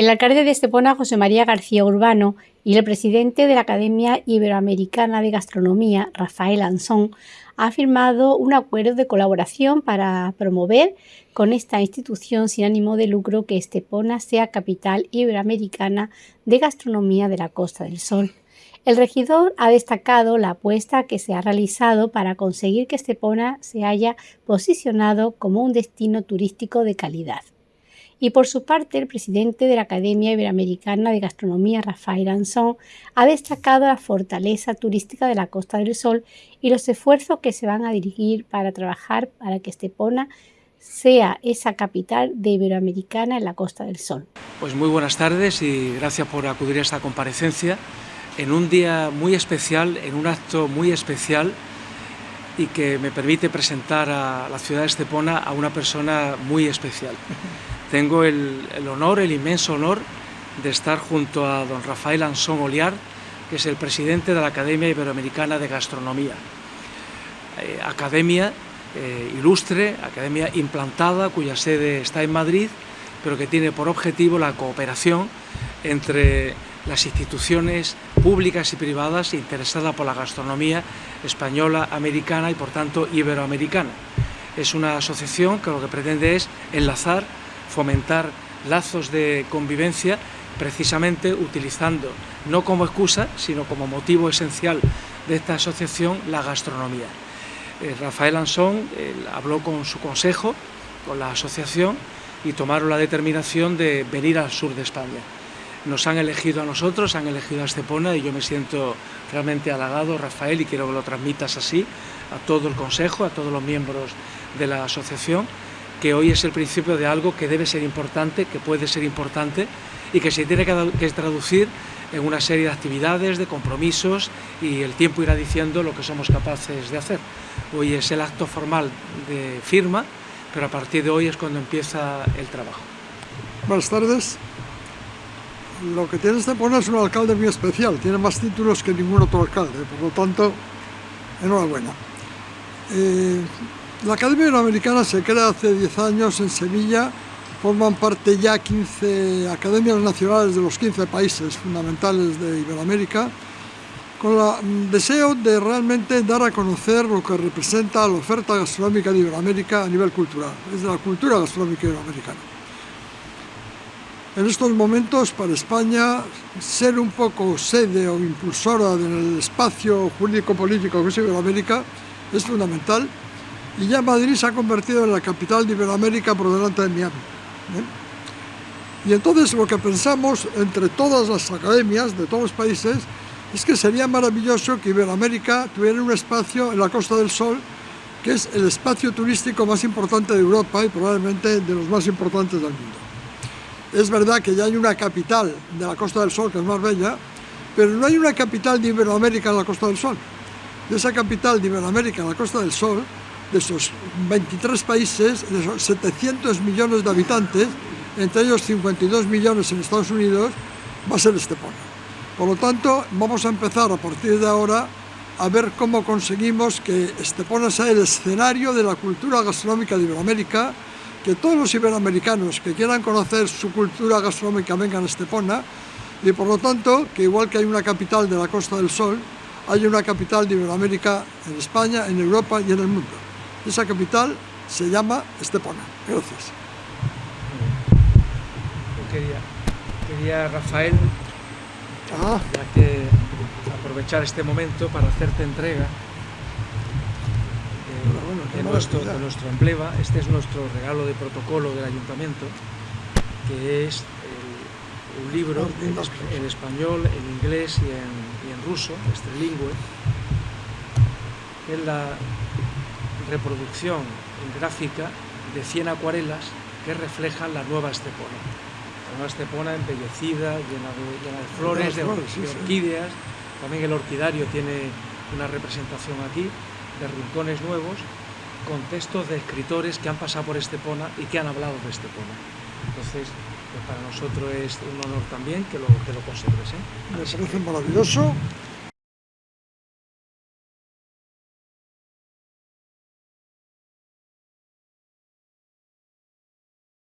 El alcalde de Estepona, José María García Urbano, y el presidente de la Academia Iberoamericana de Gastronomía, Rafael Ansón, han firmado un acuerdo de colaboración para promover con esta institución sin ánimo de lucro que Estepona sea capital iberoamericana de gastronomía de la Costa del Sol. El regidor ha destacado la apuesta que se ha realizado para conseguir que Estepona se haya posicionado como un destino turístico de calidad. Y por su parte, el presidente de la Academia Iberoamericana de Gastronomía, Rafael Anson, ha destacado la fortaleza turística de la Costa del Sol y los esfuerzos que se van a dirigir para trabajar para que Estepona sea esa capital de Iberoamericana en la Costa del Sol. Pues muy buenas tardes y gracias por acudir a esta comparecencia en un día muy especial, en un acto muy especial y que me permite presentar a la ciudad de Estepona a una persona muy especial. Tengo el, honor, el inmenso honor de estar junto a don Rafael Ansón Oliar, que es el presidente de la Academia Iberoamericana de Gastronomía. Eh, academia eh, ilustre, academia implantada, cuya sede está en Madrid, pero que tiene por objetivo la cooperación entre las instituciones públicas y privadas interesadas por la gastronomía española, americana y por tanto iberoamericana. Es una asociación que lo que pretende es enlazar fomentar lazos de convivencia precisamente utilizando no como excusa, sino como motivo esencial de esta asociación, la gastronomía. Eh, Rafael Ansón habló con su consejo, con la asociación, y tomaron la determinación de venir al sur de España. Nos han elegido a nosotros, han elegido a Estepona y yo me siento realmente halagado, Rafael, y quiero que lo transmitas así a todo el consejo, a todos los miembros de la asociación, que hoy es el principio de algo que debe ser importante, que puede ser importante y que se tiene que traducir en una serie de actividades, de compromisos y el tiempo irá diciendo lo que somos capaces de hacer. Hoy es el acto formal de firma, pero a partir de hoy es cuando empieza el trabajo. Buenas tardes. Lo que tiene este pueblo es un alcalde muy especial, tiene más títulos que ningún otro alcalde, por lo tanto, enhorabuena. Eh, la Academia Iberoamericana se crea hace 10 años en Sevilla, forman parte ya 15 academias nacionales de los 15 países fundamentales de Iberoamérica, con el mm, deseo de realmente dar a conocer lo que representa la oferta gastronómica de Iberoamérica a nivel cultural, es de la cultura gastronómica iberoamericana. En estos momentos, para España, ser un poco sede o impulsora del espacio jurídico-político que es Iberoamérica es fundamental y ya Madrid se ha convertido en la capital de Iberoamérica por delante de Miami. ¿eh? Y entonces lo que pensamos entre todas las academias de todos los países es que sería maravilloso que Iberoamérica tuviera un espacio en la Costa del Sol que es el espacio turístico más importante de Europa y probablemente de los más importantes del mundo. Es verdad que ya hay una capital de la Costa del Sol que es más bella, pero no hay una capital de Iberoamérica en la Costa del Sol. De esa capital de Iberoamérica en la Costa del Sol de esos 23 países, de esos 700 millones de habitantes, entre ellos 52 millones en Estados Unidos, va a ser Estepona. Por lo tanto, vamos a empezar a partir de ahora a ver cómo conseguimos que Estepona sea el escenario de la cultura gastronómica de Iberoamérica, que todos los iberoamericanos que quieran conocer su cultura gastronómica vengan a Estepona, y por lo tanto, que igual que hay una capital de la Costa del Sol, hay una capital de Iberoamérica en España, en Europa y en el mundo. Esa capital se llama Estepona. Gracias. quería, quería Rafael, ah. ya que aprovechar este momento para hacerte entrega de, nuestro, de nuestro emblema. Este es nuestro regalo de protocolo del ayuntamiento, que es un libro en, español, en inglés y en, y en ruso, este trilingüe, es la reproducción gráfica de 100 acuarelas que reflejan la nueva Estepona. La nueva Estepona embellecida, llena de, flores, de, orquídeas. También el orquidario tiene una representación aquí de rincones nuevos con textos de escritores que han pasado por Estepona y que han hablado de Estepona. Entonces, pues para nosotros es un honor también que lo, que lo conserves. ¿eh? Me parece maravilloso